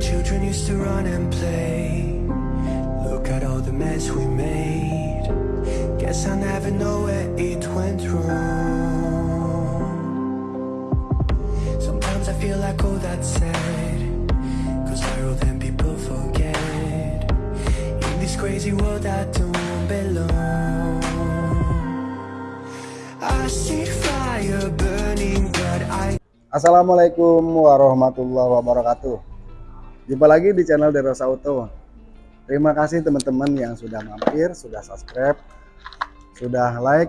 Children used to run and play. Look at all the mess we made. Guess I never know where it went wrong. Sometimes I feel like all that's sad. Cause I roll then people forget. In this crazy world I don't belong. Assalamualaikum warahmatullahi wabarakatuh. Jumpa lagi di channel Derosa Auto. Terima kasih teman-teman yang sudah mampir, sudah subscribe, sudah like.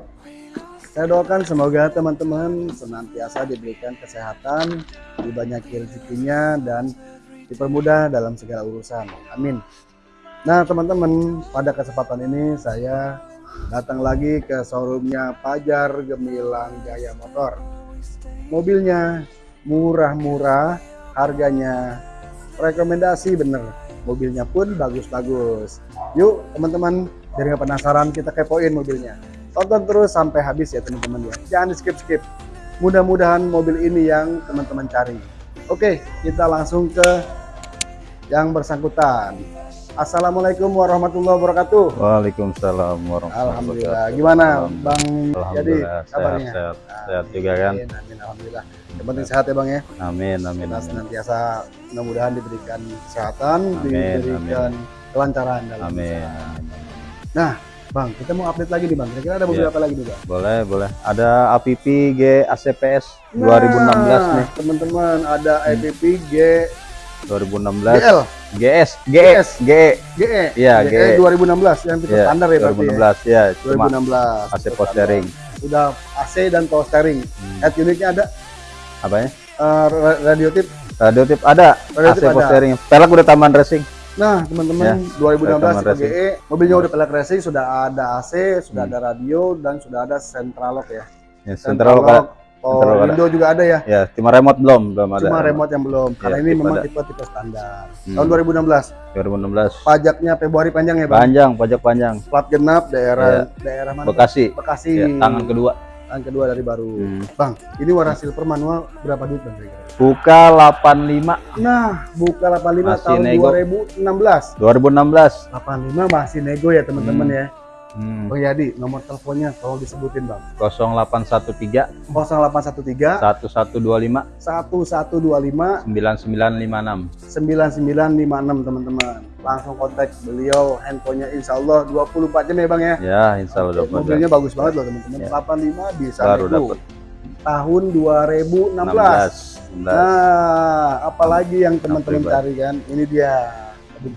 Saya doakan semoga teman-teman senantiasa diberikan kesehatan, dibanyakin rezekinya dan dipermudah dalam segala urusan. Amin. Nah teman-teman, pada kesempatan ini saya datang lagi ke showroomnya Pajar Gemilang Jaya Motor mobilnya murah-murah harganya rekomendasi bener. Mobilnya pun bagus-bagus. Yuk teman-teman biar nggak penasaran kita kepoin mobilnya. Tonton terus sampai habis ya teman-teman ya. Jangan di skip-skip mudah-mudahan mobil ini yang teman-teman cari. Oke kita langsung ke yang bersangkutan Assalamualaikum warahmatullahi wabarakatuh Waalaikumsalam warahmatullahi Alhamdulillah. wabarakatuh. Gimana Alhamdulillah. Bang Jadi Alhamdulillah, kabarnya? sehat, sehat, sehat juga kan? Amin, amin, alhamdulillah. Yang penting sehat ya Bang ya. Amin, amin, Kita senantiasa mudah-mudahan diberikan kesehatan, Amin, diberikan kelancaran dalam Amin, usaha. amin. Nah, Bang, kita mau update lagi nih Bang. Kira-kira ada mobil Iya. apa lagi nih Bang? Boleh, boleh. Ada APP G ACPS 2016 Nah, nih. Teman-teman, ada. IPP G 2016. GL, GS, GS. GE. GE. Iya, GE GE. 2016 yang tipe Iya, standar ya berarti. 2016 ya. Ya? Cuma 2016. AC power steering. Sudah AC dan power steering. Hmm. Head unitnya ada Apa ya? ra- radio tip. Radio tip ada. Radio AC tip power ada. steering. Pelek udah taman racing. Nah, teman-teman, Ya, 2016 rekaman tipe GE, mobilnya udah pelek racing, sudah ada AC, sudah Hmm. ada radio dan sudah ada central lock ya. Ya, Central lock ada. Oh, lock ada. juga ada ya. Ya, cuma remote belum, belum ada. Cuma remote yang belum. Karena Ya, ini tipe memang ada. tipe-tipe standar. Hmm. Tahun 2016. 2016. Pajaknya Februari panjang ya, Bang? Panjang, pajak panjang. Plat genap daerah daerah mana? Bekasi. Bekasi. Ya, tangan kedua. Tangan kedua dari baru. Hmm. Bang, ini warna silver manual berapa duit Bang kira-kira? Buka 85 Nah, buka 85 Masih tahun nego. 2016. 2016. 85 masih nego ya teman-teman Hmm. ya. Hmm. Bang Yadi, nomor teleponnya tolong disebutin Bang. 0813 0813 1125 1125 9956. 9956 teman-teman. Langsung kontak beliau, handphonenya insya Allah 24 jam ya Bang ya. Ya, insya Allah Oke, mobilnya bagus banget loh teman-teman. Ya. 85 bisa Baru dapet. Tahun 2016. 16. Nah, apalagi yang teman-teman cari kan? Ini dia.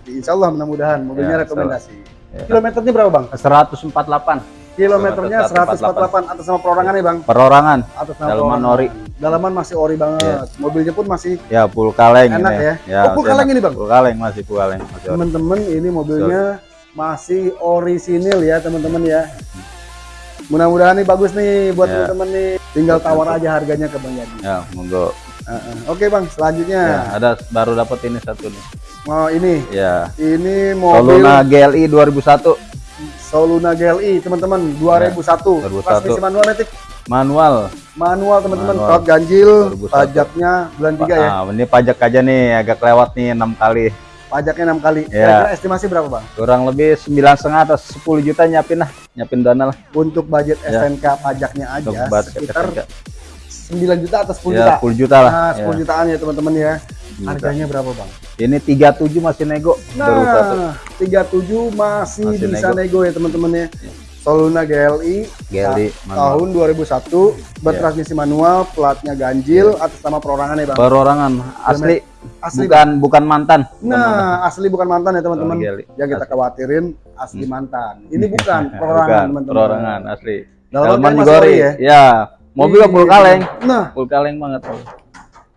Insya Allah mudah-mudahan mobilnya Ya, rekomendasi. Ya. Kilometernya berapa bang? 148 Kilometernya Kilometer 148 atas nama perorangan ya bang? perorangan. Atas nama Dalaman perorangan. ori. Dalaman masih ori banget. Mobilnya pun masih Ya, full kaleng Enak ini. ya? Oh, full kaleng enak. ini, Bang? Full kaleng masih full kaleng. Teman-teman ini mobilnya masih orisinil ya teman-teman ya. Mudah-mudahan nih bagus nih buat Ya. teman-teman nih. Tinggal tawar aja harganya ke Bang Yadi. Ya, monggo. Heeh. Oke bang, selanjutnya. Ya, ada baru dapat ini satu nih. Oh ini, Ya. ini mobil Soluna GLI 2001 Soluna GLI teman-teman 2001. 2001. Transmisi manual metik. manual. Manual teman-teman. Plat ganjil, 2001. pajaknya bulan 3 ya. Ah, ini pajak aja nih agak lewat nih enam kali. Pajaknya 6 kali. Ya. Kira-kira estimasi berapa bang? Kurang lebih sembilan setengah atau 10 juta nyiapin lah, nyiapin dana lah. Untuk budget Ya. SNK pajaknya aja Untuk sekitar SNK. 9 juta atau 10 ya, juta. 10 juta lah. Nah, 10 Ya, jutaan ya teman-teman ya. 10 juta. Harganya berapa bang? Ini 37 masih nego. Baru satu. Nah, 37 masih, Masih bisa nego. nego, ya teman-teman ya. Ya. Soluna GLI, GLI manual. tahun 2001 bertransmisi manual, platnya ganjil atas nama perorangan ya bang. Perorangan asli, Asli. bukan bukan mantan. Bukan mantan. Nah, asli bukan mantan ya teman-teman. Yang kita Asli. khawatirin asli mantan. Ini bukan perorangan teman-teman. perorangan asli. Dalaman masih digoreng. ya? Ya, mobil Iya. full kaleng. Nah, Full kaleng banget.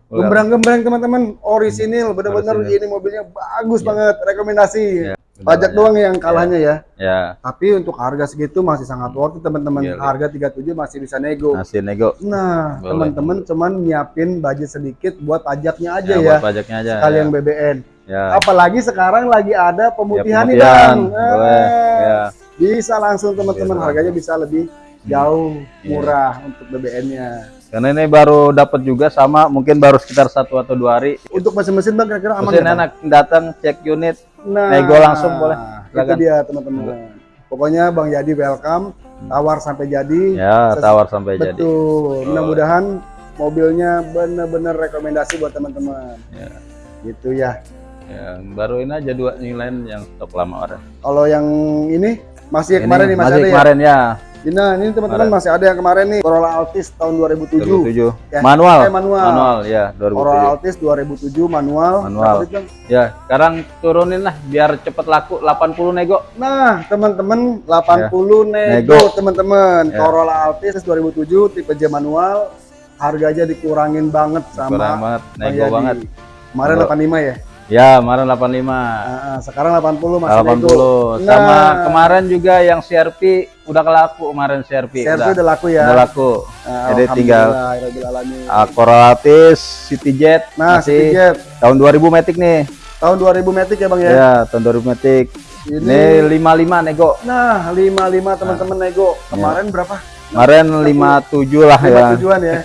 Gembrang-gembrang teman-teman, orisinil, bener-bener Orisinil. ini mobilnya bagus Iya. banget, rekomendasi. Iya, Pajak doang yang kalahnya ya. Ya, Tapi untuk harga segitu masih sangat worth it teman-teman. Iya, iya. Harga 37 masih bisa nego. masih nego. Nah, Boleh. teman-teman cuman nyiapin budget sedikit buat pajaknya aja Ya, ya. buat pajaknya aja. Sekalian ya. BBN. Ya. Apalagi sekarang lagi ada pemutihan nih pemutihan, Bang. boleh, Eh, ya. Bisa langsung teman-teman harganya bisa lebih jauh Iya. murah untuk BBN-nya. Karena ini baru dapat juga sama, mungkin baru sekitar satu atau dua hari. Untuk mesin-mesin bang kira-kira aman Mesin Bang? enak, datang cek unit, Nah, nego langsung boleh. Itu Silakan. dia teman-teman. Pokoknya Bang Yadi welcome, tawar sampai jadi. ya Ses- tawar sampai jadi. Betul. Mudah-mudahan mobilnya benar-benar rekomendasi buat teman-teman. Ya. Gitu ya. Yang baru ini aja dua yang lain yang stok lama orang. Kalau yang ini masih yang Ini kemarin nih masih, masih ada ya. kemarin ya, Nah, ini teman-teman masih ada yang kemarin nih Corolla Altis tahun 2007. 2007. Ya. Manual. Eh, manual. Manual ya, Corolla 2007. Altis 2007 manual. Manual. Bang? Ya, sekarang turunin lah biar cepet laku 80 nego. Nah, teman-teman 80 nego, Ya. Nego. teman-teman. Ya. Corolla Altis 2007 tipe J manual. Harganya dikurangin banget sama Kurang banget, Bang nego banget. Kemarin Nego. 85 ya? Ya, kemarin 85. Nah, sekarang 80 masih 80. nego. Sama Nah. kemarin juga yang CRP udah kelaku kemarin CRP. CRV udah, udah laku ya. udah laku. Nah, Jadi tinggal uh, Corolatis, Cityjet Nah, masih Cityjet. tahun 2000 Matic nih. tahun 2000 Matic ya Bang ya? Ya, tahun 2000 Matic. Ini, Ini 55 nego. nah 55 teman-teman nego. Ya. Kemarin berapa? Kemarin 57 lah ya. 5 tujuan ya.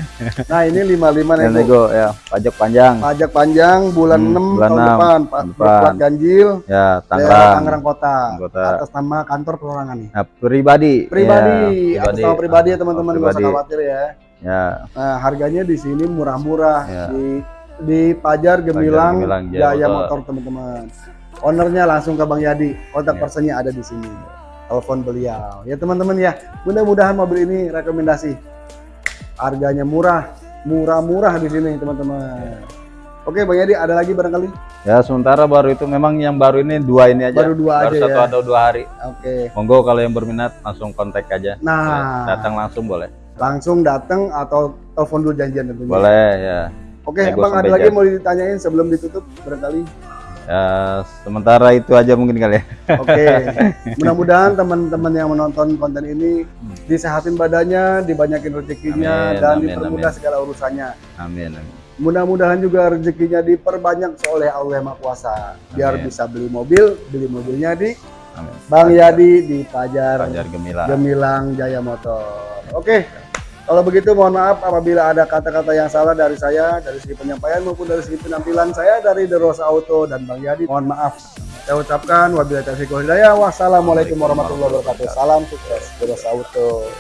Nah, ini 55 Ya, nego. nego ya, pajak panjang. Pajak panjang bulan Hmm, 6 bulan tahun enam. depan, Pak. Berplat ganjil. Ya, daerah Tangerang. Tangerang Kota. Kota. Atas nama kantor perorangan nih. Nah, pribadi. Pribadi, Ya, atas nama pribadi ya teman-teman, nggak usah Pribadi. khawatir ya. Ya, Nah, harganya di sini murah-murah Ya. di di Pajar Gemilang, Gemilang, Jaya Jaya Motor. Motor teman-teman. Ownernya langsung ke Bang Yadi. Kontak Ya. personnya ada di sini. Telepon beliau. Ya teman-teman ya. Mudah-mudahan mobil ini rekomendasi. Harganya murah, murah-murah di sini teman-teman. Oke Bang Yadi, ada lagi barangkali? ya sementara baru itu memang yang baru ini dua ini aja. Baru dua aja satu ya. atau dua hari. Oke. Monggo kalau yang berminat langsung kontak aja. Nah, Ya, datang langsung boleh. langsung datang atau telepon dulu janjian tentunya. Boleh ya. Oke, Nego Bang ada lagi mau ditanyain sebelum ditutup barangkali? Ya, sementara itu aja mungkin kali ya. Oke, mudah-mudahan teman-teman yang menonton konten ini disehatin badannya, dibanyakin rezekinya, Amin, dan amin, dipermudah amin. segala urusannya. Amin. amin. Mudah-mudahan juga rezekinya diperbanyak oleh Allah Maha Kuasa, biar Amin. bisa beli mobil, beli mobilnya di Amin. Bang Yadi di Pajar Pajar Gemilang. Gemilang Jaya Motor. Oke, kalau begitu mohon maaf apabila ada kata-kata yang salah dari saya, dari segi penyampaian maupun dari segi penampilan saya dari The Rosa Auto dan Bang Yadi. Mohon maaf. Saya ucapkan wabillahi taufiq hidayah. Wassalamualaikum warahmatullahi wabarakatuh. Salam sukses The Rosa Auto.